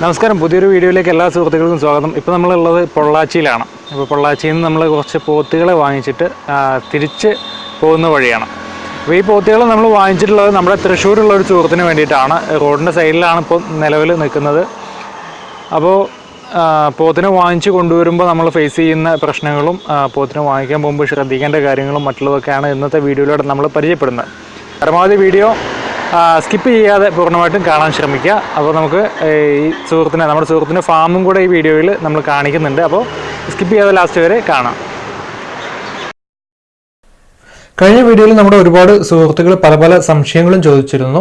നമസ്കാരം. പുതിയൊരു വീഡിയോയിലേക്ക് എല്ലാ സുഹൃത്തുക്കൾക്കും സ്വാഗതം. ഇപ്പോൾ നമ്മളുള്ളത് പൊള്ളാച്ചിയിലാണ്. ഇപ്പോൾ പൊള്ളാച്ചിയിൽ നിന്ന് നമ്മൾ കുറച്ച് പോത്തുകളെ വാങ്ങിച്ചിട്ട് തിരിച്ച് പോകുന്ന വഴിയാണ്. അപ്പോൾ ഈ പോത്തുകൾ നമ്മൾ വാങ്ങിച്ചിട്ടുള്ളത് നമ്മുടെ തൃശ്ശൂരുള്ള ഒരു സുഹൃത്തിന് വേണ്ടിയിട്ടാണ്. റോഡിന്റെ സൈഡിലാണ് ഇപ്പോൾ നിലവിൽ നിൽക്കുന്നത്. അപ്പോൾ പോത്തിനെ വാങ്ങിച്ച് കൊണ്ടുവരുമ്പോൾ നമ്മൾ ഫേസ് ചെയ്യുന്ന പ്രശ്നങ്ങളും പോത്തിനെ വാങ്ങിക്കാൻ പോകുമ്പോൾ ശ്രദ്ധിക്കേണ്ട കാര്യങ്ങളും മറ്റുള്ളതൊക്കെയാണ് ഇന്നത്തെ വീഡിയോയിലൂടെ നമ്മൾ പരിചയപ്പെടുന്നത്. പരമാവധി വീഡിയോ സ്കിപ്പ് ചെയ്യാതെ പൂർണമായിട്ടും കാണാൻ ശ്രമിക്കുക. അപ്പോൾ നമുക്ക് ഈ സുഹൃത്തിനെ നമ്മുടെ സുഹൃത്തിന്റെ ഫാമും കൂടെ ഈ വീഡിയോയിൽ നമ്മൾ കാണിക്കുന്നുണ്ട്. അപ്പോൾ സ്കിപ്പ് ചെയ്യാതെ ലാസ്റ്റ് വരെ കാണാം. കഴിഞ്ഞ വീഡിയോയിൽ നമ്മുടെ ഒരുപാട് സുഹൃത്തുക്കൾ പല പല സംശയങ്ങളും ചോദിച്ചിരുന്നു.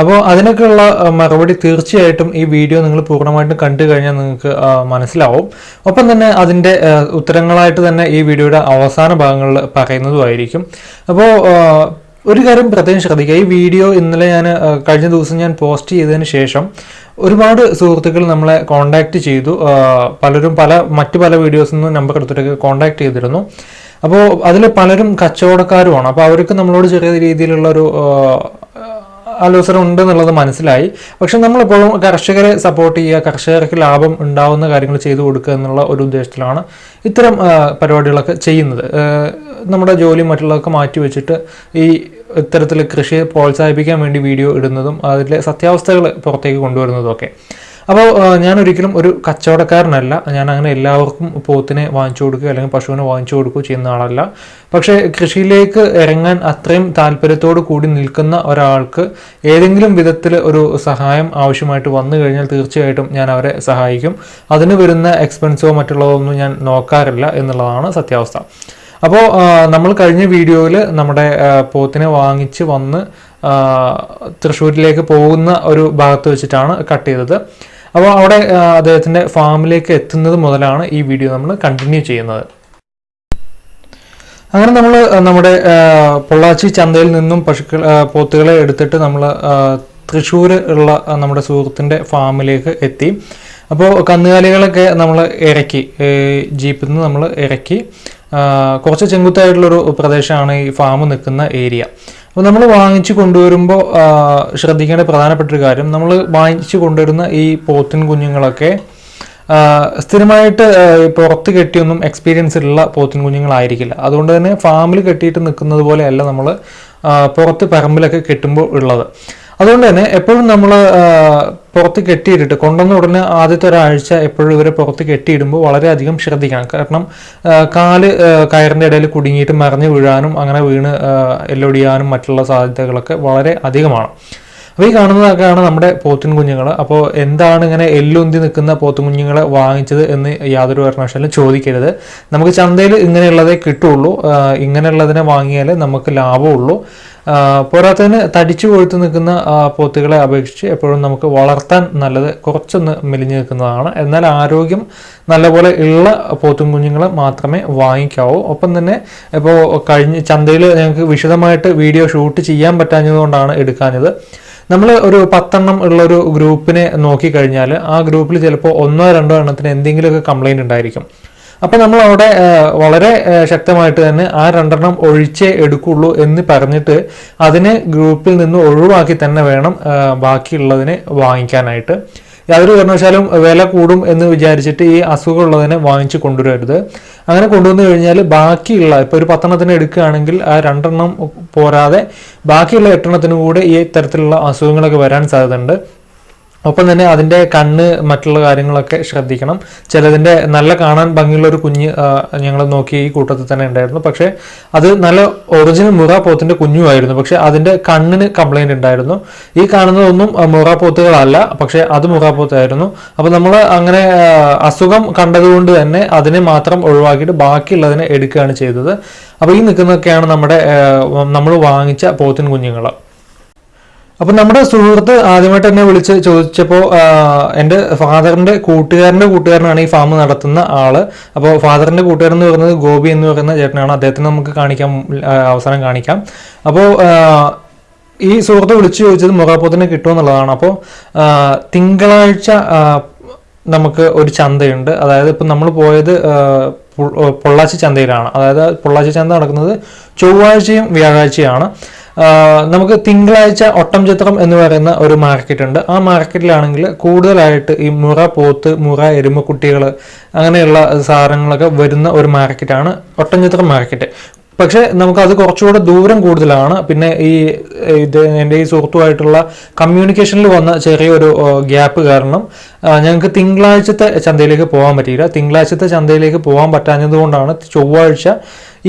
അപ്പോൾ അതിനൊക്കെയുള്ള മറുപടി തീർച്ചയായിട്ടും ഈ വീഡിയോ നിങ്ങൾ പൂർണമായിട്ടും കണ്ടു കഴിഞ്ഞാൽ നിങ്ങൾക്ക് മനസ്സിലാവും. ഒപ്പം തന്നെ അതിന്റെ ഉത്തരങ്ങളായിട്ട് തന്നെ ഈ വീഡിയോയുടെ അവസാന ഭാഗങ്ങളിൽ പറയുന്നതുമായിരിക്കും. അപ്പോൾ ഒരു കാര്യം പ്രത്യേകം ശ്രദ്ധിക്കുക. ഈ വീഡിയോ ഇന്നലെ ഞാൻ കഴിഞ്ഞ ദിവസം ഞാൻ പോസ്റ്റ് ചെയ്തതിന് ശേഷം ഒരുപാട് സുഹൃത്തുക്കൾ നമ്മളെ കോൺടാക്റ്റ് ചെയ്തു. പലരും പല മറ്റു പല വീഡിയോസിൽ നിന്നും നമ്പർ എടുത്തിട്ടൊക്കെ കോൺടാക്ട് ചെയ്തിരുന്നു. അപ്പോൾ അതിൽ പലരും കച്ചവടക്കാരുമാണ്. അപ്പോൾ അവർക്ക് നമ്മളോട് ചെറിയ രീതിയിലുള്ള ഒരു ആലോചന ഉണ്ട് എന്നുള്ളത് മനസ്സിലായി. പക്ഷെ നമ്മളെപ്പോഴും കർഷകരെ സപ്പോർട്ട് ചെയ്യുക കർഷകർക്ക് ലാഭം ഉണ്ടാവുന്ന കാര്യങ്ങൾ ചെയ്തു കൊടുക്കുക എന്നുള്ള ഒരു ഉദ്ദേശത്തിലാണ് ഇത്തരം പരിപാടികളൊക്കെ ചെയ്യുന്നത്. നമ്മുടെ ജോലി മറ്റുള്ളതൊക്കെ മാറ്റി വെച്ചിട്ട് ഈ ഇത്തരത്തിൽ കൃഷിയെ പ്രോത്സാഹിപ്പിക്കാൻ വേണ്ടി വീഡിയോ ഇടുന്നതും അതിലെ സത്യാവസ്ഥകൾ പുറത്തേക്ക് കൊണ്ടുവരുന്നതും ഒക്കെ. അപ്പോൾ ഞാൻ ഒരിക്കലും ഒരു കച്ചവടക്കാരനല്ല. ഞാൻ അങ്ങനെ എല്ലാവർക്കും പോത്തിനെ വാങ്ങിച്ചു കൊടുക്കുക അല്ലെങ്കിൽ പശുവിനെ വാങ്ങിച്ചു കൊടുക്കുകയോ ചെയ്യുന്ന ആളല്ല. പക്ഷേ കൃഷിയിലേക്ക് ഇറങ്ങാൻ അത്രയും താല്പര്യത്തോട് കൂടി നിൽക്കുന്ന ഒരാൾക്ക് ഏതെങ്കിലും വിധത്തിൽ ഒരു സഹായം ആവശ്യമായിട്ട് വന്നു കഴിഞ്ഞാൽ തീർച്ചയായിട്ടും ഞാൻ അവരെ സഹായിക്കും. അതിന് വരുന്ന എക്സ്പെൻസോ മറ്റുള്ളതൊന്നും ഞാൻ നോക്കാറില്ല എന്നുള്ളതാണ് സത്യാവസ്ഥ. അപ്പോൾ നമ്മൾ കഴിഞ്ഞ വീഡിയോയിൽ നമ്മുടെ പോത്തിനെ വാങ്ങിച്ച് വന്ന് തൃശ്ശൂരിലേക്ക് പോകുന്ന ഒരു ഭാഗത്ത് വെച്ചിട്ടാണ് കട്ട് ചെയ്തത്. അപ്പോൾ അവിടെ അദ്ദേഹത്തിന്റെ ഫാമിലേക്ക് എത്തുന്നത് മുതലാണ് ഈ വീഡിയോ നമ്മൾ കണ്ടിന്യൂ ചെയ്യുന്നത്. അങ്ങനെ നമ്മൾ നമ്മുടെ പൊള്ളാച്ചി ചന്തയിൽ നിന്നും പശുക്കൾ പോത്തുകളെ എടുത്തിട്ട് നമ്മൾ തൃശ്ശൂർ ഉള്ള നമ്മുടെ സുഹൃത്തിന്റെ ഫാമിലേക്ക് എത്തി. അപ്പോൾ കന്നുകാലികളൊക്കെ നമ്മൾ ഇറക്കി ജീപ്പിൽ നിന്ന് നമ്മൾ ഇറക്കി. കുറച്ച് ചെങ്കുത്തായിട്ടുള്ളൊരു പ്രദേശമാണ് ഈ ഫാം നിൽക്കുന്ന ഏരിയ അപ്പോൾ നമ്മൾ വാങ്ങിച്ചു കൊണ്ടുവരുമ്പോൾ ശ്രദ്ധിക്കേണ്ട പ്രധാനപ്പെട്ട ഒരു കാര്യം നമ്മൾ വാങ്ങിച്ചു കൊണ്ടുവരുന്ന ഈ പോത്തിൻ കുഞ്ഞുങ്ങളൊക്കെ സ്ഥിരമായിട്ട് പുറത്ത് കെട്ടിയൊന്നും എക്സ്പീരിയൻസ് ഉള്ള പോത്തിൻ കുഞ്ഞുങ്ങളായിരിക്കില്ല. അതുകൊണ്ട് തന്നെ ഫാമിൽ കെട്ടിയിട്ട് നിൽക്കുന്നത് പോലെയല്ല നമ്മൾ പുറത്ത് പറമ്പിലൊക്കെ കെട്ടുമ്പോൾ ഉള്ളത്. അതുകൊണ്ട് തന്നെ എപ്പോഴും നമ്മൾ പുറത്ത് കെട്ടിയിട്ടിട്ട് കൊണ്ടുവന്ന ഉടനെ ആദ്യത്തെ ഒരാഴ്ച എപ്പോഴും ഇവരെ പുറത്ത് കെട്ടിയിടുമ്പോൾ വളരെയധികം ശ്രദ്ധിക്കണം. കാരണം കാൽ കയറിന്റെ ഇടയിൽ കുടുങ്ങിയിട്ട് മറിഞ്ഞു വീഴാനും അങ്ങനെ വീണ് എല്ലൊടിയാനും മറ്റുള്ള സാധ്യതകളൊക്കെ വളരെ അധികമാണ്. അപ്പോൾ ഈ കാണുന്നതൊക്കെയാണ് നമ്മുടെ പോത്തിൻ കുഞ്ഞുങ്ങൾ അപ്പോൾ എന്താണ് ഇങ്ങനെ എല്ലുന്തി നിൽക്കുന്ന പോത്തും കുഞ്ഞുങ്ങളെ വാങ്ങിച്ചത് എന്ന് യാതൊരു കാരണവശാലും ചോദിക്കരുത്. നമുക്ക് ചന്തയിൽ ഇങ്ങനെയുള്ളതേ കിട്ടുള്ളൂ. ഇങ്ങനെയുള്ളതിനെ വാങ്ങിയാൽ നമുക്ക് ലാഭമുള്ളൂ. പോരാത്തതിന് തടിച്ചു കൊഴുത്ത് നിൽക്കുന്ന പോത്തുകളെ അപേക്ഷിച്ച് എപ്പോഴും നമുക്ക് വളർത്താൻ നല്ലത് കുറച്ചൊന്ന് മെലിഞ്ഞു നിൽക്കുന്നതാണ്. എന്നാൽ ആരോഗ്യം നല്ലപോലെ ഉള്ള പോത്തും കുഞ്ഞുങ്ങളെ മാത്രമേ വാങ്ങിക്കാവൂ. ഒപ്പം തന്നെ ഇപ്പോൾ കഴിഞ്ഞ് ചന്തയിൽ ഞങ്ങൾക്ക് വിശദമായിട്ട് വീഡിയോ ഷൂട്ട് ചെയ്യാൻ പറ്റാഞ്ഞതുകൊണ്ടാണ് എടുക്കാഞ്ഞത്. നമ്മൾ ഒരു പത്തെണ്ണം ഉള്ള ഒരു ഗ്രൂപ്പിനെ നോക്കിക്കഴിഞ്ഞാൽ ആ ഗ്രൂപ്പിൽ ചിലപ്പോൾ ഒന്നോ രണ്ടോ എണ്ണത്തിന് എന്തെങ്കിലുമൊക്കെ കംപ്ലൈന്റ് ഉണ്ടായിരിക്കും. അപ്പം നമ്മൾ അവിടെ വളരെ ശക്തമായിട്ട് തന്നെ ആ രണ്ടെണ്ണം ഒഴിച്ചേ എടുക്കുള്ളൂ എന്ന് പറഞ്ഞിട്ട് അതിനെ ഗ്രൂപ്പിൽ നിന്ന് ഒഴിവാക്കി തന്നെ വേണം ബാക്കിയുള്ളതിനെ വാങ്ങിക്കാനായിട്ട്. യാതൊരു കാരണവശാലും വില കൂടും എന്ന് വിചാരിച്ചിട്ട് ഈ അസുഖമുള്ളതിനെ വാങ്ങിച്ചു കൊണ്ടുവരരുത്. അങ്ങനെ കൊണ്ടുവന്നു കഴിഞ്ഞാൽ ബാക്കിയുള്ള ഇപ്പോൾ ഒരു പത്തെണ്ണത്തിന് എടുക്കുകയാണെങ്കിൽ ആ രണ്ടെണ്ണം പോരാതെ ബാക്കിയുള്ള എട്ടെണ്ണത്തിനും കൂടെ ഈ തരത്തിലുള്ള അസുഖങ്ങളൊക്കെ വരാൻ സാധ്യതയുണ്ട്. ഒപ്പം തന്നെ അതിന്റെ കണ്ണ് മറ്റുള്ള കാര്യങ്ങളൊക്കെ ശ്രദ്ധിക്കണം. ചിലതിന്റെ നല്ല കാണാൻ ഭംഗിയുള്ള ഒരു കുഞ്ഞ് ഞങ്ങൾ നോക്കി ഈ കൂട്ടത്തിൽ തന്നെ ഉണ്ടായിരുന്നു. പക്ഷേ അത് നല്ല ഒറിജിനൽ മുറ പോത്തിന്റെ കുഞ്ഞുമായിരുന്നു. പക്ഷേ അതിന്റെ കണ്ണിന് കംപ്ലൈന്റ് ഉണ്ടായിരുന്നു. ഈ കാണുന്നതൊന്നും മുറാപ്പോത്തുകളല്ല. മുറ പോത്തുകളല്ല പക്ഷേ അത് മുറ പോത്തായിരുന്നു അപ്പോൾ നമ്മൾ അങ്ങനെ അസുഖം കണ്ടതുകൊണ്ട് തന്നെ അതിനെ മാത്രം ഒഴിവാക്കിയിട്ട് ബാക്കിയുള്ളതിനെ എടുക്കുകയാണ് ചെയ്തത്. അപ്പോൾ ഈ നിൽക്കുന്നതൊക്കെയാണ് നമ്മുടെ നമ്മൾ വാങ്ങിച്ച പോത്തിൻ കുഞ്ഞുങ്ങൾ അപ്പൊ നമ്മുടെ സുഹൃത്ത് ആദ്യമായിട്ട് എന്നെ വിളിച്ച് ചോദിച്ചപ്പോൾ എന്റെ ഫാദറിന്റെ കൂട്ടുകാരന്റെ കൂട്ടുകാരനാണ് ഈ ഫാം നടത്തുന്ന ആൾ. അപ്പോൾ ഫാദറിന്റെ കൂട്ടുകാരൻ എന്ന് പറയുന്നത് ഗോപി എന്ന് പറയുന്ന ചേട്ടനാണ്. അദ്ദേഹത്തിന് നമുക്ക് കാണിക്കാം അവസരം കാണിക്കാം. അപ്പോൾ ഈ സുഹൃത്ത് വിളിച്ചു ചോദിച്ചത് മുഖാപ്പോത്തിന് കിട്ടുമെന്നുള്ളതാണ് അപ്പോൾ തിങ്കളാഴ്ച നമുക്ക് ഒരു ചന്തയുണ്ട്. അതായത് ഇപ്പം നമ്മൾ പോയത് പൊള്ളാച്ചി ചന്തയിലാണ്. അതായത് പൊള്ളാച്ചി ചന്ത നടക്കുന്നത് ചൊവ്വാഴ്ചയും വ്യാഴാഴ്ചയാണ്. നമുക്ക് തിങ്കളാഴ്ച ഒട്ടം ചിത്രം എന്ന് പറയുന്ന ഒരു മാർക്കറ്റ് ഉണ്ട്. ആ മാർക്കറ്റിലാണെങ്കിൽ കൂടുതലായിട്ട് ഈ മുറ പോത്ത് മുറ എരുമക്കുട്ടികൾ അങ്ങനെയുള്ള സാധനങ്ങളൊക്കെ വരുന്ന ഒരു മാർക്കറ്റാണ് ഒട്ടം ചിത്രം മാർക്കറ്റ് പക്ഷെ നമുക്കത് കുറച്ചുകൂടെ ദൂരം കൂടുതലാണ്. പിന്നെ ഈ ഇത് എന്റെ ഈ സുഹൃത്തുമായിട്ടുള്ള കമ്മ്യൂണിക്കേഷനിൽ വന്ന ചെറിയൊരു ഗ്യാപ്പ് കാരണം ഞങ്ങൾക്ക് തിങ്കളാഴ്ചത്തെ ചന്തയിലേക്ക് പോകാൻ പറ്റിയില്ല. തിങ്കളാഴ്ചത്തെ ചന്തയിലേക്ക് പോകാൻ പറ്റാഞ്ഞതുകൊണ്ടാണ് ചൊവ്വാഴ്ച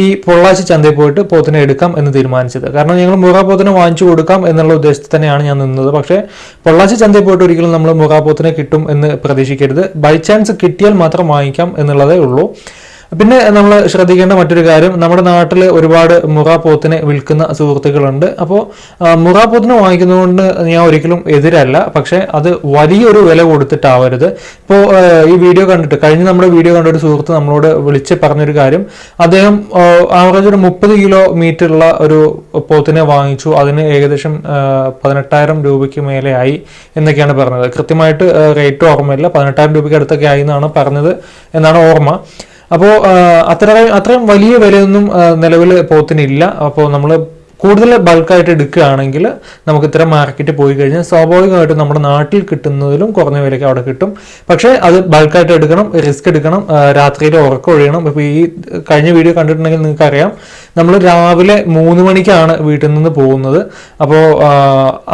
ഈ പൊള്ളാച്ചി ചന്തയിൽ പോയിട്ട് പോത്തിനെ എടുക്കാം എന്ന് തീരുമാനിച്ചത്. കാരണം ഞങ്ങൾ മുറ പോത്തിനെ വാങ്ങിച്ചു കൊടുക്കാം എന്നുള്ള ഉദ്ദേശത്തിൽ തന്നെയാണ് ഞാൻ നിന്നത്. പക്ഷേ പൊള്ളാച്ചി ചന്തയിൽ പോയിട്ട് ഒരിക്കലും നമ്മൾ മുറ പോത്തിനെ കിട്ടും എന്ന് പ്രതീക്ഷിക്കരുത്. ബൈ ചാൻസ് കിട്ടിയാൽ മാത്രം വാങ്ങിക്കാം എന്നുള്ളതേ ഉള്ളൂ. പിന്നെ നമ്മൾ ശ്രദ്ധിക്കേണ്ട മറ്റൊരു കാര്യം നമ്മുടെ നാട്ടിൽ ഒരുപാട് മുറ പോത്തിനെ വിൽക്കുന്ന സുഹൃത്തുക്കളുണ്ട്. അപ്പോൾ മുറ പോത്തിനെ വാങ്ങിക്കുന്നതുകൊണ്ട് ഞാൻ ഒരിക്കലും എതിരല്ല. പക്ഷേ അത് വലിയൊരു വില കൊടുത്തിട്ടാവരുത്. ഇപ്പോൾ ഈ വീഡിയോ കണ്ടിട്ട് കഴിഞ്ഞ നമ്മുടെ വീഡിയോ കണ്ട ഒരു സുഹൃത്ത് നമ്മളോട് വിളിച്ച് പറഞ്ഞൊരു കാര്യം. അദ്ദേഹം ആവറേജ് ഒരു മുപ്പത് കിലോ മീറ്ററുള്ള ഒരു പോത്തിനെ വാങ്ങിച്ചു. അതിന് ഏകദേശം പതിനെട്ടായിരം രൂപയ്ക്ക് മേലെ ആയി എന്നൊക്കെയാണ് പറഞ്ഞത്. കൃത്യമായിട്ട് റേറ്റ് ഓർമ്മയില്ല. പതിനെട്ടായിരം രൂപയ്ക്ക് അടുത്തൊക്കെ ആയി എന്നാണ് പറഞ്ഞത് എന്നാണ് ഓർമ്മ. അപ്പോൾ അത്ര അത്രയും വലിയ വിലയൊന്നും നിലവിൽ പോത്തിനില്ല. അപ്പോൾ നമ്മൾ കൂടുതൽ ബൾക്കായിട്ട് എടുക്കുകയാണെങ്കിൽ നമുക്ക് ഇത്ര മാർക്കറ്റ് പോയി കഴിഞ്ഞാൽ സ്വാഭാവികമായിട്ടും നമ്മുടെ നാട്ടിൽ കിട്ടുന്നതിലും കുറഞ്ഞ വിലയ്ക്ക് അവിടെ കിട്ടും. പക്ഷേ അത് ബൾക്കായിട്ട് എടുക്കണം റിസ്ക് എടുക്കണം രാത്രിയിൽ ഉറക്കം ഒഴിയണം. ഇപ്പോൾ ഈ കഴിഞ്ഞ വീഡിയോ കണ്ടിട്ടുണ്ടെങ്കിൽ നിങ്ങൾക്ക് അറിയാം നമ്മൾ രാവിലെ മൂന്ന് മണിക്കാണ് വീട്ടിൽ നിന്ന് പോകുന്നത്. അപ്പോൾ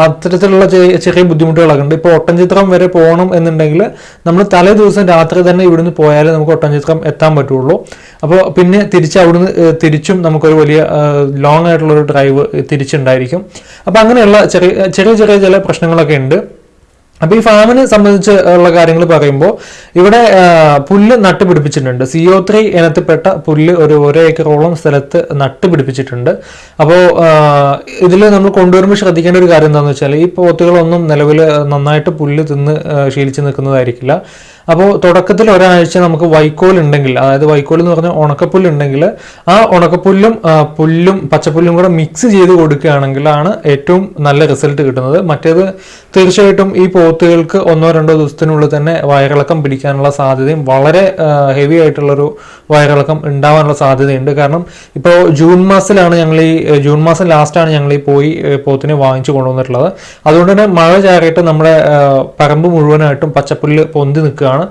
അത്തരത്തിലുള്ള ചെറിയ ബുദ്ധിമുട്ടുകളൊക്കെ ഉണ്ട് ഇപ്പോൾ ഒട്ടൻചിത്രം വരെ പോകണം എന്നുണ്ടെങ്കിൽ നമ്മൾ തലേ ദിവസം രാത്രി തന്നെ ഇവിടുന്ന് പോയാലേ നമുക്ക് ഒട്ടൻചിത്രം എത്താൻ പറ്റുള്ളൂ. അപ്പോൾ പിന്നെ തിരിച്ച് അവിടുന്ന് തിരിച്ചും നമുക്കൊരു വലിയ ലോങ് ആയിട്ടുള്ളൊരു ഡ്രൈവ് തിരിച്ചുണ്ടായിരിക്കും. അപ്പോൾ അങ്ങനെയുള്ള ചെറിയ ചെറിയ ചെറിയ ചില പ്രശ്നങ്ങളൊക്കെ ഉണ്ട് അപ്പൊ ഈ ഫാമിനെ സംബന്ധിച്ച് ഉള്ള കാര്യങ്ങൾ പറയുമ്പോൾ ഇവിടെ പുല്ല് നട്ടുപിടിപ്പിച്ചിട്ടുണ്ട്. സി ഒ ത്രീ ഇനത്തിൽപ്പെട്ട പുല്ല് ഒരു ഒരു ഏക്കറോളം സ്ഥലത്ത് നട്ടുപിടിപ്പിച്ചിട്ടുണ്ട്. അപ്പോൾ ഇതിൽ നമ്മൾ കൊണ്ടുവരുമ്പോൾ ശ്രദ്ധിക്കേണ്ട ഒരു കാര്യം എന്താണെന്ന് വെച്ചാൽ ഈ പോത്തുകളൊന്നും നിലവിൽ നന്നായിട്ട് പുല്ല് തിന്ന് ശീലിച്ച് നിൽക്കുന്നതായിരിക്കില്ല. അപ്പോൾ തുടക്കത്തിൽ ഒരാഴ്ച നമുക്ക് വൈക്കോൽ ഉണ്ടെങ്കിൽ അതായത് വൈക്കോൽ എന്ന് പറഞ്ഞാൽ ഉണക്കപ്പുല്ല് ഉണ്ടെങ്കിൽ ആ ഉണക്കപ്പുല്ലും പുല്ലും പച്ചപ്പുല്ലും കൂടെ മിക്സ് ചെയ്ത് കൊടുക്കുകയാണെങ്കിലാണ് ഏറ്റവും നല്ല റിസൾട്ട് കിട്ടുന്നത്. മറ്റേത് തീർച്ചയായിട്ടും ഈ പോത്തുകൾക്ക് ഒന്നോ രണ്ടോ ദിവസത്തിനുള്ളിൽ തന്നെ വയറിളക്കം പിടിക്കാനുള്ള സാധ്യതയും വളരെ ഹെവി ആയിട്ടുള്ളൊരു വയറിളക്കം ഉണ്ടാവാനുള്ള സാധ്യതയുണ്ട്. കാരണം ഇപ്പോൾ ജൂൺ മാസത്തിലാണ് ഞങ്ങൾ ഈ ജൂൺ മാസം ലാസ്റ്റാണ് ഞങ്ങൾ ഈ പോയി പോത്തിനെ വാങ്ങിച്ചു കൊണ്ടുവന്നിട്ടുള്ളത്. അതുകൊണ്ട് തന്നെ മഴ ചാറിയിട്ട് നമ്മുടെ പറമ്പ് മുഴുവനായിട്ടും പച്ചപ്പുല്ല് പൊന്തി നിൽക്കുകയാണ്.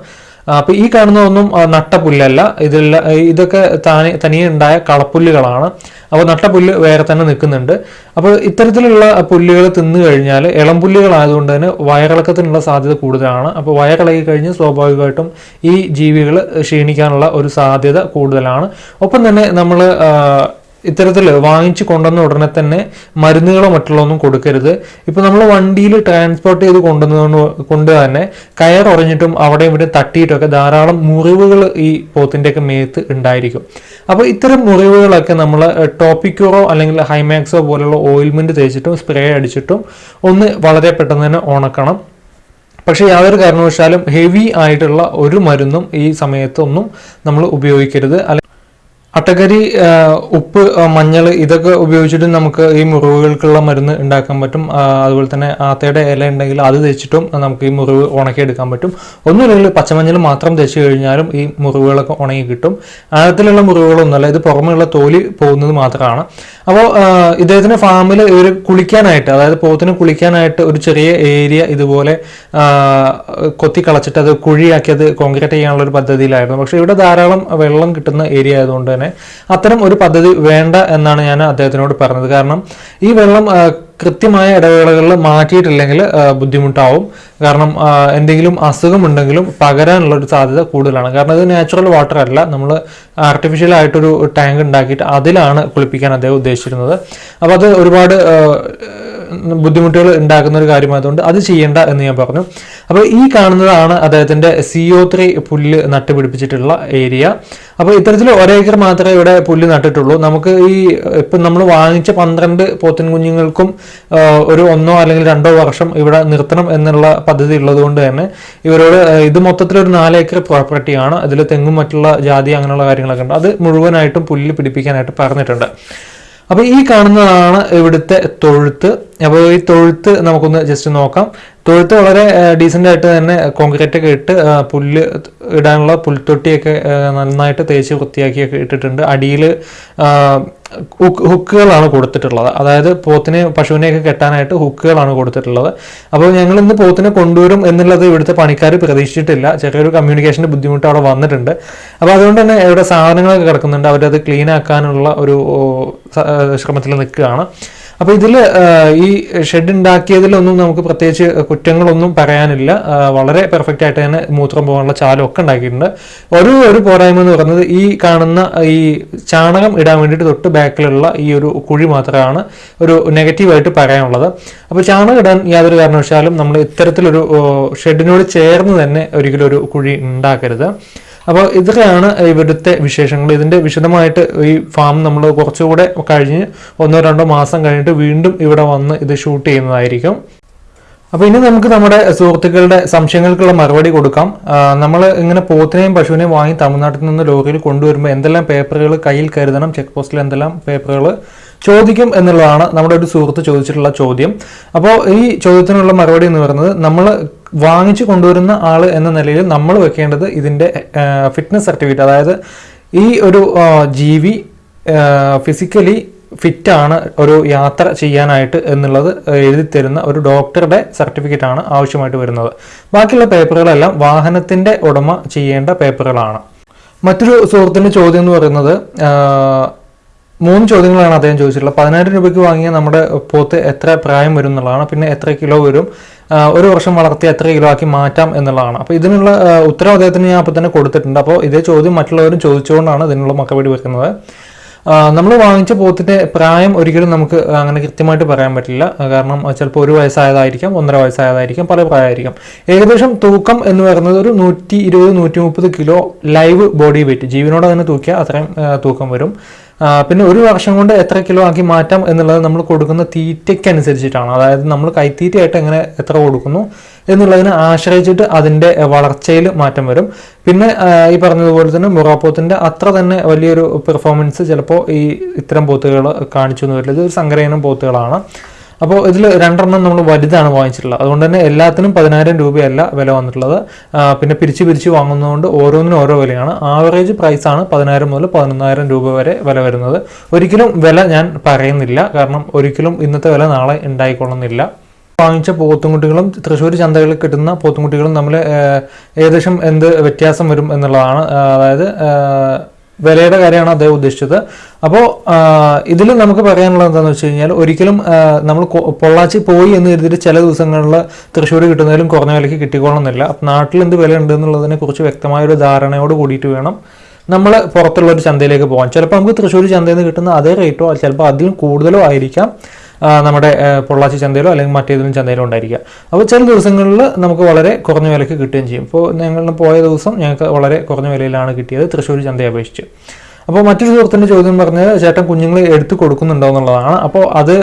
അപ്പൊ ഈ കാണുന്ന ഒന്നും നട്ടപുല്ലല്ല ഇതില്ല ഇതൊക്കെ താനെ തനിയെ ഉണ്ടായ കളപ്പുല്ലുകളാണ്. അപ്പോൾ നട്ട പുല്ല് വേറെ തന്നെ നിൽക്കുന്നുണ്ട്. അപ്പോൾ ഇത്തരത്തിലുള്ള പുല്ലുകൾ തിന്നു കഴിഞ്ഞാൽ ഇളം പുല്ലുകളായതുകൊണ്ട് തന്നെ വയറിളക്കത്തിനുള്ള സാധ്യത കൂടുതലാണ്. അപ്പോൾ വയറിളകി കഴിഞ്ഞ് സ്വാഭാവികമായിട്ടും ഈ ജീവികൾ ക്ഷീണിക്കാനുള്ള ഒരു സാധ്യത കൂടുതലാണ്. ഒപ്പം തന്നെ നമ്മൾ ഇത്തരത്തിൽ വാങ്ങിച്ചു കൊണ്ടുവന്ന ഉടനെ തന്നെ മരുന്നുകളോ മറ്റുള്ളതൊന്നും കൊടുക്കരുത്. ഇപ്പൊ നമ്മൾ വണ്ടിയിൽ ട്രാൻസ്പോർട്ട് ചെയ്ത് കൊണ്ടുവന്നുകൊണ്ട് കൊണ്ട് തന്നെ കയർ ഉറഞ്ഞിട്ടും അവിടെ ഇവിടെ തട്ടിയിട്ടൊക്കെ ധാരാളം മുറിവുകൾ ഈ പോത്തിന്റെയൊക്കെ മേത്ത് ഉണ്ടായിരിക്കും. അപ്പോൾ ഇത്തരം മുറിവുകളൊക്കെ നമ്മൾ ടോപ്പിക്കോറോ അല്ലെങ്കിൽ ഹൈമാക്സോ പോലുള്ള ഓയിൽമെന്റ് തേച്ചിട്ടും സ്പ്രേ അടിച്ചിട്ടും ഒന്ന് വളരെ പെട്ടെന്ന് തന്നെ ഉണക്കണം. പക്ഷേ യാതൊരു കാരണവശാലും ഹെവി ആയിട്ടുള്ള ഒരു മരുന്നും ഈ സമയത്തൊന്നും നമ്മൾ ഉപയോഗിക്കരുത്. അട്ടക്കരി ഉപ്പ് മഞ്ഞൾ ഇതൊക്കെ ഉപയോഗിച്ചിട്ട് നമുക്ക് ഈ മുറിവുകൾക്കുള്ള മരുന്ന് ഉണ്ടാക്കാൻ പറ്റും. അതുപോലെ തന്നെ ആത്തയുടെ ഇല ഉണ്ടെങ്കിൽ അത് തേച്ചിട്ടും നമുക്ക് ഈ മുറിവ് ഉണക്കിയെടുക്കാൻ പറ്റും. ഒന്നുമില്ലെങ്കിൽ പച്ചമഞ്ഞൾ മാത്രം തേച്ച് കഴിഞ്ഞാലും ഈ മുറിവുകളൊക്കെ ഉണങ്ങി കിട്ടും. ആഴത്തിലുള്ള മുറിവുകളൊന്നുമല്ല ഇത് പുറമെയുള്ള തോലി പോകുന്നത് മാത്രമാണ്. അപ്പോൾ ഇദ്ദേഹത്തിന്റെ ഫാമിൽ ഇവർ കുളിക്കാനായിട്ട് അതായത് പോത്തിന് കുളിക്കാനായിട്ട് ഒരു ചെറിയ ഏരിയ ഇതുപോലെ കൊത്തി കളച്ചിട്ട് അത് കുഴിയാക്കി അത് കോൺക്രീറ്റ് ചെയ്യാനുള്ള ഒരു പദ്ധതിയിലായിരുന്നു. പക്ഷേ ഇവിടെ ധാരാളം വെള്ളം കിട്ടുന്ന ഏരിയ ആയതുകൊണ്ട് തന്നെ അത്തരം ഒരു പദ്ധതി വേണ്ട എന്നാണ് ഞാൻ അദ്ദേഹത്തിനോട് പറഞ്ഞത്. കാരണം ഈ വെള്ളം കൃത്യമായ ഇടവേളകളിൽ മാറ്റിയിട്ടില്ലെങ്കിൽ ബുദ്ധിമുട്ടാവും. കാരണം എന്തെങ്കിലും അസുഖമുണ്ടെങ്കിലും പകരാനുള്ള ഒരു സാധ്യത കൂടുതലാണ്. കാരണം ഇത് നാച്ചുറൽ വാട്ടർ അല്ല. നമ്മൾ ആർട്ടിഫിഷ്യൽ ആയിട്ടൊരു ടാങ്ക് ഉണ്ടാക്കിയിട്ട് അതിലാണ് കുളിപ്പിക്കാൻ അദ്ദേഹം ഉദ്ദേശിച്ചിരുന്നത്. അപ്പോൾ അത് ഒരുപാട് ബുദ്ധിമുട്ടുകൾ ഉണ്ടാക്കുന്ന ഒരു കാര്യമായതുകൊണ്ട് അത് ചെയ്യേണ്ട എന്ന് ഞാൻ പറഞ്ഞു. അപ്പോൾ ഈ കാണുന്നതാണ് അദ്ദേഹത്തിന്റെ സി ഒ ത്രീ പുല്ല് നട്ടുപിടിപ്പിച്ചിട്ടുള്ള ഏരിയ. അപ്പോൾ ഇത്തരത്തിൽ ഒരേക്കർ മാത്രമേ ഇവിടെ പുല്ല് നട്ടിട്ടുള്ളൂ. നമുക്ക് ഈ ഇപ്പം നമ്മൾ വാങ്ങിച്ച പന്ത്രണ്ട് പോത്തിൻ കുഞ്ഞുങ്ങൾക്കും ഒരു ഒന്നോ അല്ലെങ്കിൽ രണ്ടോ വർഷം ഇവിടെ നിർത്തണം എന്നുള്ള പദ്ധതി ഉള്ളതുകൊണ്ട് തന്നെ ഇവരോട് ഇത് മൊത്തത്തിൽ ഒരു നാല് ഏക്കർ പ്രോപ്പർട്ടിയാണ് അതിൽ തെങ്ങും മറ്റുള്ള ജാതി അങ്ങനെയുള്ള കാര്യങ്ങളൊക്കെ ഉണ്ട്. അത് മുഴുവനായിട്ടും പുല്ല് പിടിപ്പിക്കാനായിട്ട് പറഞ്ഞിട്ടുണ്ട്. അപ്പോൾ ഈ കാണുന്നതാണ് ഇവിടുത്തെ തൊഴുത്ത്. അപ്പോൾ ഈ തൊഴുത്ത് നമുക്കൊന്ന് ജസ്റ്റ് നോക്കാം. തൊഴുത്ത് വളരെ ഡീസന്റ് ആയിട്ട് തന്നെ കോൺക്രീറ്റ് ഒക്കെ ഇട്ട് പുല്ല് ഇടാനുള്ള പുൽത്തൊട്ടിയൊക്കെ നന്നായിട്ട് തേച്ച് വൃത്തിയാക്കിയൊക്കെ ഇട്ടിട്ടുണ്ട്. അടിയിൽ ഹുക്കുകളാണ് കൊടുത്തിട്ടുള്ളത്. അതായത് പോത്തിനെ പശുവിനെയൊക്കെ കെട്ടാനായിട്ട് ഹുക്കുകളാണ് കൊടുത്തിട്ടുള്ളത്. അപ്പോൾ ഞങ്ങൾ ഇന്ന് പോത്തിനെ കൊണ്ടുവരും എന്നുള്ളത് ഇവിടുത്തെ പണിക്കാർ പ്രതീക്ഷിച്ചിട്ടില്ല. ചെറിയൊരു കമ്മ്യൂണിക്കേഷന്റെ ബുദ്ധിമുട്ട് അവിടെ വന്നിട്ടുണ്ട്. അപ്പോൾ അതുകൊണ്ട് തന്നെ ഇവിടെ സാധനങ്ങളൊക്കെ കിടക്കുന്നുണ്ട്. അവരത് ക്ലീൻ ആക്കാനുള്ള ഒരു ശ്രമത്തിൽ നിൽക്കുകയാണ്. അപ്പോൾ ഇതിൽ ഈ ഷെഡ് ഉണ്ടാക്കിയതിലൊന്നും നമുക്ക് പ്രത്യേകിച്ച് കുറ്റങ്ങളൊന്നും പറയാനില്ല. വളരെ പെർഫെക്റ്റ് ആയിട്ട് തന്നെ മൂത്രം പോകാനുള്ള ചാലും ഒക്കെ ഉണ്ടാക്കിയിട്ടുണ്ട്. ഒരു ഒരു പോരായ്മ എന്ന് പറയുന്നത് ഈ കാണുന്ന ഈ ചാണകം ഇടാൻ വേണ്ടിയിട്ട് തൊട്ട് ബാക്കിലുള്ള ഈ ഒരു കുഴി മാത്രമാണ് ഒരു നെഗറ്റീവായിട്ട് പറയാനുള്ളത്. അപ്പോൾ ചാണകം ഇടാൻ യാതൊരു കാരണവശാലും നമ്മൾ ഇത്തരത്തിലൊരു ഷെഡിനോട് ചേർന്ന് തന്നെ ഒരിക്കലും ഒരു കുഴി ഉണ്ടാക്കരുത്. അപ്പോൾ ഇതൊക്കെയാണ് ഇവിടുത്തെ വിശേഷങ്ങൾ. ഇതിന്റെ വിശദമായിട്ട് ഈ ഫാം നമ്മൾ കുറച്ചുകൂടെ കഴിഞ്ഞ് ഒന്നോ രണ്ടോ മാസം കഴിഞ്ഞിട്ട് വീണ്ടും ഇവിടെ വന്ന് ഇത് ഷൂട്ട് ചെയ്യുന്നതായിരിക്കും. അപ്പോൾ ഇനി നമുക്ക് നമ്മുടെ സുഹൃത്തുക്കളുടെ സംശയങ്ങൾക്കുള്ള മറുപടി കൊടുക്കാം. നമ്മൾ ഇങ്ങനെ പോത്തിനെയും പശുവിനെയും വാങ്ങി തമിഴ്നാട്ടിൽ നിന്ന് ലോറിയിൽ കൊണ്ടുവരുമ്പോൾ എന്തെല്ലാം പേപ്പറുകൾ കയ്യിൽ കരുതണം ചെക്ക് പോസ്റ്റിൽ എന്തെല്ലാം പേപ്പറുകൾ ചോദിക്കും എന്നുള്ളതാണ് നമ്മുടെ ഒരു സുഹൃത്ത് ചോദിച്ചിട്ടുള്ള ചോദ്യം. അപ്പോൾ ഈ ചോദ്യത്തിനുള്ള മറുപടി എന്ന് പറയുന്നത് നമ്മൾ വാങ്ങിച്ചു കൊണ്ടുവരുന്ന ആൾ എന്ന നിലയിൽ നമ്മൾ വെക്കേണ്ടത് ഇതിന്റെ ഫിറ്റ്നസ് സർട്ടിഫിക്കറ്റ് അതായത് ഈ ഒരു ജീവി ഫിസിക്കലി ഫിറ്റാണ് ഒരു യാത്ര ചെയ്യാനായിട്ട് എന്നുള്ളത് എഴുതി തരുന്ന ഒരു ഡോക്ടറുടെ സർട്ടിഫിക്കറ്റ് ആണ് ആവശ്യമായിട്ട് വരുന്നത്. ബാക്കിയുള്ള പേപ്പറുകളെല്ലാം വാഹനത്തിന്റെ ഉടമ ചെയ്യേണ്ട പേപ്പറുകളാണ്. മറ്റൊരു സുഹൃത്തിന്റെ ചോദ്യം എന്ന് പറയുന്നത് മൂന്ന് ചോദ്യങ്ങളാണ് അദ്ദേഹം ചോദിച്ചിട്ടുള്ളത്. പതിനായിരം രൂപയ്ക്ക് വാങ്ങിയ നമ്മുടെ പോത്ത് എത്ര പ്രായം വരും എന്നുള്ളതാണ്. പിന്നെ എത്ര കിലോ വരും? ഒരു വർഷം വളർത്തി എത്ര കിലോ ആക്കി മാറ്റാം എന്നുള്ളതാണ്. അപ്പോൾ ഇതിനുള്ള ഉത്തരം അദ്ദേഹത്തിന് ഞാൻ അപ്പോൾ തന്നെ കൊടുത്തിട്ടുണ്ട്. അപ്പോൾ ഇതേ ചോദ്യം മറ്റുള്ളവരും ചോദിച്ചുകൊണ്ടാണ് ഇതിനുള്ള മക്കപടി വെക്കുന്നത്. നമ്മൾ വാങ്ങിച്ച പോത്തിന്റെ പ്രായം ഒരിക്കലും നമുക്ക് അങ്ങനെ കൃത്യമായിട്ട് പറയാൻ പറ്റില്ല. കാരണം ചിലപ്പോൾ ഒരു വയസ്സായതായിരിക്കാം ഒന്നര വയസ്സായതായിരിക്കാം പല പ്രായമായിരിക്കാം. ഏകദേശം തൂക്കം എന്ന് പറയുന്നത് ഒരു നൂറ്റി ഇരുപത് നൂറ്റി മുപ്പത് കിലോ ലൈവ് ബോഡി വെയിറ്റ്. ജീവനോടെ തന്നെ തൂക്കിയാൽ അത്രയും തൂക്കം വരും. പിന്നെ ഒരു വർഷം കൊണ്ട് എത്ര കിലോ ആക്കി മാറ്റാം എന്നുള്ളത് നമ്മൾ കൊടുക്കുന്ന തീറ്റയ്ക്ക് അനുസരിച്ചിട്ടാണ് അതായത് നമ്മൾ കൈത്തീറ്റയായിട്ട് എങ്ങനെ എത്ര കൊടുക്കുന്നു എന്നുള്ളതിനെ ആശ്രയിച്ചിട്ട് അതിന്റെ വളർച്ചയിൽ മാറ്റം വരും. പിന്നെ ഈ പറഞ്ഞതുപോലെ തന്നെ മുറാപ്പോത്തിന്റെ അത്ര തന്നെ വലിയൊരു പെർഫോമൻസ് ചിലപ്പോൾ ഈ ഇത്തരം പോത്തുകൾ കാണിച്ചു എന്ന് വരില്ല. ഇത് ഒരു സങ്കരയിനം പോത്തുകളാണ് അപ്പോൾ ഇതിൽ രണ്ടെണ്ണം നമ്മൾ വലുതാണ് വാങ്ങിച്ചിട്ടുള്ളത്. അതുകൊണ്ട് തന്നെ എല്ലാത്തിനും പതിനായിരം രൂപയല്ല വില വന്നിട്ടുള്ളത്. പിന്നെ പിരിച്ച് പിരിച്ച് വാങ്ങുന്നതുകൊണ്ട് ഓരോന്നിനും ഓരോ വിലയാണ്. ആവറേജ് പ്രൈസാണ് പതിനായിരം മുതൽ പതിനൊന്നായിരം രൂപ വരെ വില വരുന്നത്. ഒരിക്കലും വില ഞാൻ പറയുന്നില്ല. കാരണം ഒരിക്കലും ഇന്നത്തെ വില നാളെ ഉണ്ടായിക്കൊള്ളുന്നില്ല. വാങ്ങിച്ച പോത്തുംകുട്ടികളും തൃശ്ശൂർ ചന്തകളിൽ കിട്ടുന്ന പോത്തുംകുട്ടികളും തമ്മിൽ ഏകദേശം എന്ത് വ്യത്യാസം വരും എന്നുള്ളതാണ്. അതായത് വിലയുടെ കാര്യമാണ് അദ്ദേഹം ഉദ്ദേശിച്ചത്. അപ്പോൾ ഇതിൽ നമുക്ക് പറയാനുള്ളത് എന്താണെന്ന് വെച്ച് കഴിഞ്ഞാൽ ഒരിക്കലും നമ്മൾ പൊള്ളാച്ചി പോയി എന്ന് കരുതിയിട്ട് ചില ദിവസങ്ങളിൽ തൃശ്ശൂർ കിട്ടുന്നതിലും കുറഞ്ഞ വിലയ്ക്ക് കിട്ടിക്കോളണമെന്നില്ല. അപ്പം നാട്ടിൽ എന്ത് വില ഉണ്ട് എന്നുള്ളതിനെ കുറിച്ച് വ്യക്തമായ ഒരു ധാരണയോട് കൂടിയിട്ട് വേണം നമ്മൾ പുറത്തുള്ള ഒരു ചന്തയിലേക്ക് പോകാൻ. ചിലപ്പോൾ നമുക്ക് തൃശ്ശൂർ ചന്തയിൽ നിന്ന് കിട്ടുന്ന അതേ റേറ്റോ ചിലപ്പോൾ അതിലും കൂടുതലോ ആയിരിക്കാം. നമ്മുടെ പൊള്ളാച്ചി ചന്തയിലോ അല്ലെങ്കിൽ മറ്റേതെങ്കിലും ചന്തയിലോ ഉണ്ടായിരിക്കുക. അപ്പോൾ ചില ദിവസങ്ങളിൽ നമുക്ക് വളരെ കുറഞ്ഞ വിലയ്ക്ക് കിട്ടുകയും ചെയ്യും. ഇപ്പോൾ ഞങ്ങൾ പോയ ദിവസം ഞങ്ങൾക്ക് വളരെ കുറഞ്ഞ വിലയിലാണ് കിട്ടിയത് തൃശ്ശൂർ ചന്തയെ അപേക്ഷിച്ച്. അപ്പോൾ മറ്റൊരു സുഹൃത്തിന്റെ ചോദ്യം പറഞ്ഞത് ചേട്ടൻ കുഞ്ഞുങ്ങളെ എടുത്തു കൊടുക്കുന്നുണ്ടോ? എന്നുള്ളതാണ്. അപ്പോൾ അത്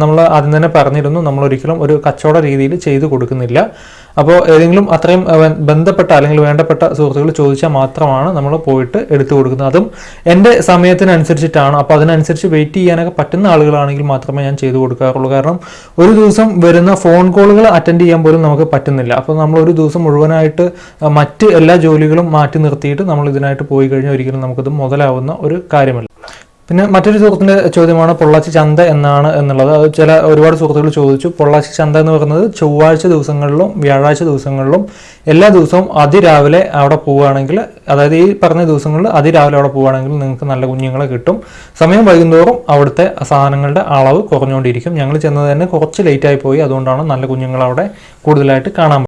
നമ്മൾ ആദ്യം തന്നെ പറഞ്ഞിരുന്നു. നമ്മൾ ഒരിക്കലും ഒരു കച്ചവട രീതിയിൽ ചെയ്തു കൊടുക്കുന്നില്ല. അപ്പോൾ ഏതെങ്കിലും അത്രയും ബന്ധപ്പെട്ട അല്ലെങ്കിൽ വേണ്ടപ്പെട്ട സുഹൃത്തുക്കൾ ചോദിച്ചാൽ മാത്രമാണ് നമ്മൾ പോയിട്ട് എടുത്തു കൊടുക്കുന്നത്. അതും എന്റെ സമയത്തിനനുസരിച്ചിട്ടാണ്. അപ്പോൾ അതിനനുസരിച്ച് വെയിറ്റ് ചെയ്യാനൊക്കെ പറ്റുന്ന ആളുകളാണെങ്കിൽ മാത്രമേ ഞാൻ ചെയ്തു കൊടുക്കാറുള്ളൂ. കാരണം ഒരു ദിവസം വരുന്ന ഫോൺ കോളുകൾ അറ്റൻഡ് ചെയ്യാൻ പോലും നമുക്ക് പറ്റുന്നില്ല. അപ്പോൾ നമ്മൾ ഒരു ദിവസം മുഴുവനായിട്ട് മറ്റ് എല്ലാ ജോലികളും മാറ്റി നിർത്തിയിട്ട് നമ്മൾ ഇതിനായിട്ട് പോയി കഴിഞ്ഞാൽ ഒരിക്കലും നമുക്കത് മുതലാവുന്ന ഒരു കാര്യമല്ല. പിന്നെ മറ്റൊരു സുഹൃത്തിന്റെ ചോദ്യമാണ് പൊള്ളാച്ചി ചന്ത എന്നാണ് എന്നുള്ളത്. അത് ചില ഒരുപാട് സുഹൃത്തുക്കൾ ചോദിച്ചു. പൊള്ളാച്ചി ചന്ത എന്ന് പറയുന്നത് ചൊവ്വാഴ്ച ദിവസങ്ങളിലും വ്യാഴാഴ്ച ദിവസങ്ങളിലും എല്ലാ ദിവസവും അതിരാവിലെ അവിടെ പോവുകയാണെങ്കിൽ അതായത് ഈ പറഞ്ഞ ദിവസങ്ങളിൽ അതിരാവിലെ അവിടെ പോവുകയാണെങ്കിൽ നിങ്ങൾക്ക് നല്ല കുഞ്ഞുങ്ങളെ കിട്ടും. സമയം വൈകുന്നോറും അവിടുത്തെ സാധനങ്ങളുടെ അളവ് കുറഞ്ഞുകൊണ്ടിരിക്കും. ഞങ്ങൾ ചെന്നത് തന്നെ കുറച്ച് ലേറ്റായി പോയി. അതുകൊണ്ടാണ് നല്ല കുഞ്ഞുങ്ങൾ അവിടെ കൂടുതലായിട്ട് കാണാൻ